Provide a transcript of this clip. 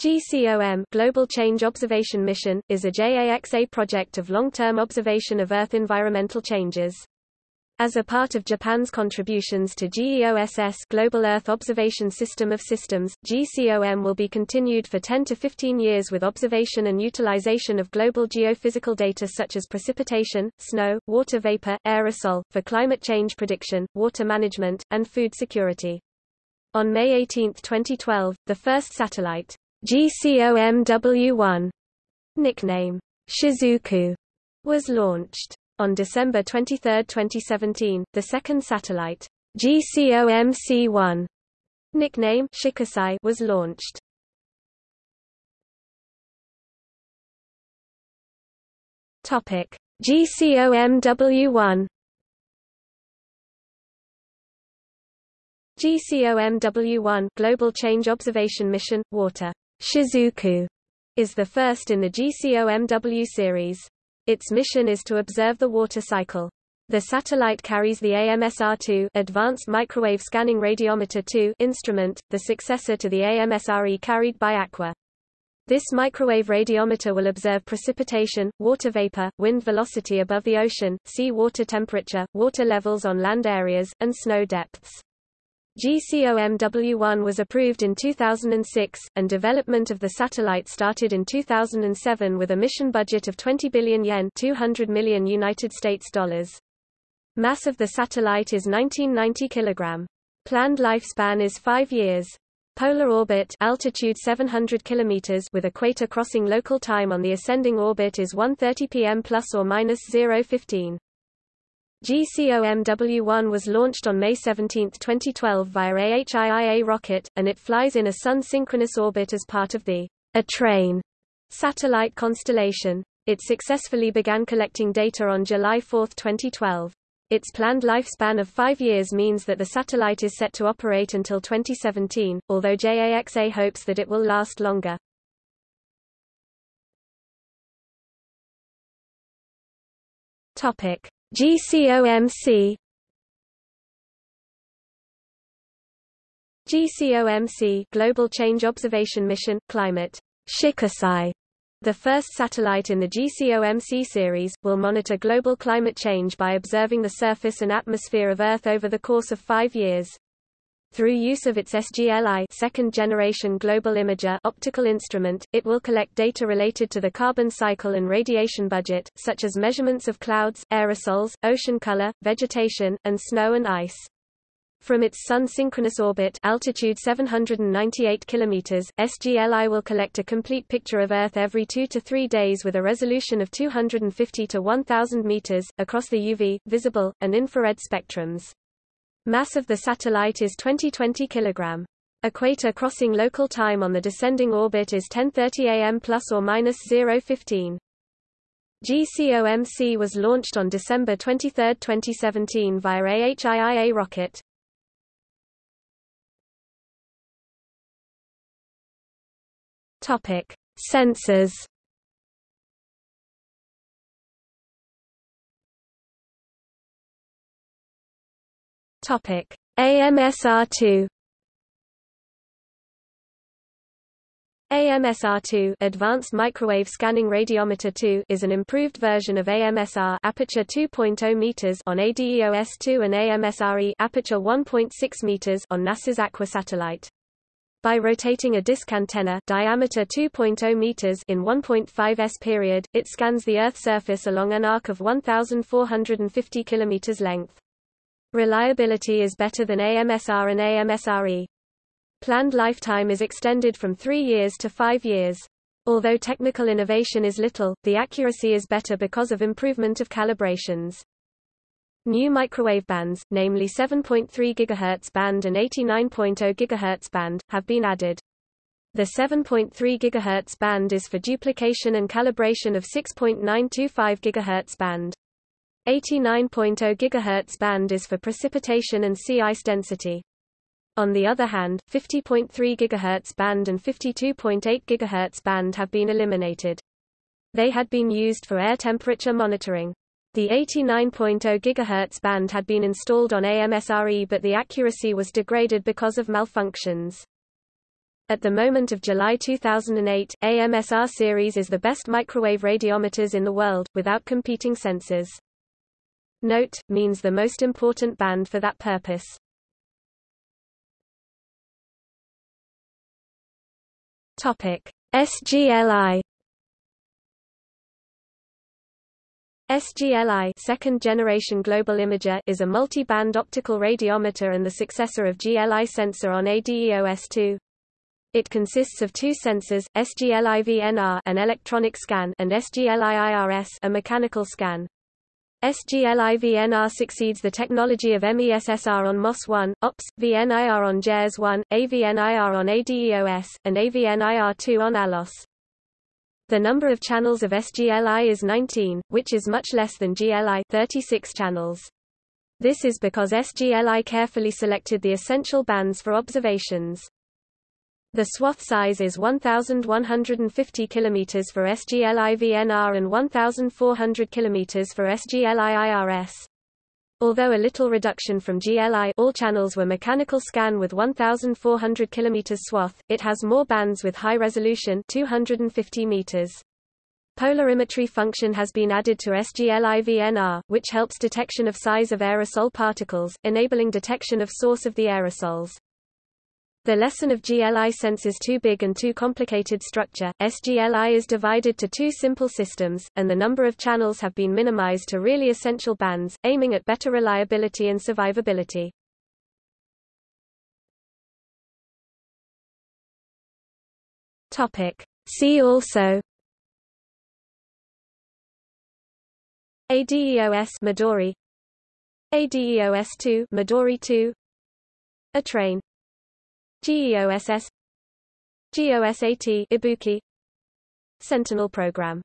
GCOM Global Change Observation Mission, is a JAXA project of long-term observation of Earth environmental changes. As a part of Japan's contributions to GEOSS Global Earth Observation System of Systems, GCOM will be continued for 10 to 15 years with observation and utilization of global geophysical data such as precipitation, snow, water vapor, aerosol, for climate change prediction, water management, and food security. On May 18, 2012, the first satellite, GCOMW1, nickname Shizuku, was launched. On December 23, 2017, the second satellite, GCOMC1, nickname Shikisai, was launched. Topic: GCOMW1 GCOMW1 Global Change Observation Mission Water Shizuku is the first in the GCOMW series. Its mission is to observe the water cycle. The satellite carries the AMSR-2 Advanced Microwave Scanning Radiometer 2 instrument, the successor to the AMSRE carried by Aqua. This microwave radiometer will observe precipitation, water vapor, wind velocity above the ocean, sea water temperature, water levels on land areas, and snow depths. GCOMW1 was approved in 2006, and development of the satellite started in 2007 with a mission budget of 20 billion yen 200 million United States dollars. Mass of the satellite is 1990 kg. Planned lifespan is 5 years. Polar orbit altitude 700 km with equator crossing local time on the ascending orbit is 1:30 p.m. plus or minus 015. GCOMW-1 was launched on May 17, 2012 via AHIIA rocket, and it flies in a Sun-synchronous orbit as part of the A-Train satellite constellation. It successfully began collecting data on July 4, 2012. Its planned lifespan of five years means that the satellite is set to operate until 2017, although JAXA hopes that it will last longer. Topic. GCOMC GCOMC Global Change Observation Mission Climate Shikisai the first satellite in the GCOMC series, will monitor global climate change by observing the surface and atmosphere of Earth over the course of five years. Through use of its SGLI second-generation global imager optical instrument, it will collect data related to the carbon cycle and radiation budget, such as measurements of clouds, aerosols, ocean color, vegetation, and snow and ice. From its Sun-synchronous orbit altitude 798 km, SGLI will collect a complete picture of Earth every two to three days with a resolution of 250 to 1000 meters, across the UV, visible, and infrared spectrums. Mass of the satellite is 2020 kg. Equator crossing local time on the descending orbit is 10:30 am plus or minus 015. GCOMC was launched on December 23, 2017 via AHIIA rocket. Topic: Sensors Topic: AMSR2 AMSR2 Advanced Microwave Scanning Radiometer 2 is an improved version of AMSR aperture 2.0 meters on ADEOS2 and AMSRE aperture 1.6 meters on NASA's Aqua satellite. By rotating a disk antenna diameter 2.0 meters in 1.5 s period, it scans the Earth's surface along an arc of 1,450 kilometers length. Reliability is better than AMSR and AMSRE. Planned lifetime is extended from three years to five years. Although technical innovation is little, the accuracy is better because of improvement of calibrations. New microwave bands, namely 7.3 GHz band and 89.0 GHz band, have been added. The 7.3 GHz band is for duplication and calibration of 6.925 GHz band. 89.0 GHz band is for precipitation and sea ice density. On the other hand, 50.3 GHz band and 52.8 GHz band have been eliminated. They had been used for air temperature monitoring. The 89.0 GHz band had been installed on AMSRE but the accuracy was degraded because of malfunctions. At the moment of July 2008, AMSR series is the best microwave radiometers in the world, without competing sensors. Note, means the most important band for that purpose. Topic. SGLI SGLI second generation global imager is a multi-band optical radiometer and the successor of GLI sensor on ADEOS2. It consists of two sensors, SGLI-VNR an electronic scan and SGLI-IRS a mechanical scan. SGLI-VNR succeeds the technology of MESSR on MOS-1, OPS, VNIR on JERS-1, AVNIR on ADEOS, and AVNIR-2 on ALOS. The number of channels of SGLI is 19, which is much less than GLI 36 channels. This is because SGLI carefully selected the essential bands for observations. The swath size is 1,150 km for SGLI VNR and 1,400 km for SGLI IRS. Although a little reduction from GLI all channels were mechanical scan with 1400 km swath, it has more bands with high resolution 250 meters. Polarimetry function has been added to SGLI-VNR, which helps detection of size of aerosol particles, enabling detection of source of the aerosols. The lesson of GLI senses too big and too complicated structure. SGLI is divided to two simple systems, and the number of channels have been minimized to really essential bands, aiming at better reliability and survivability. Topic. See also ADEOS Midori ADEOS2 Midori 2 A train GEOSS GOSAT Ibuki Sentinel program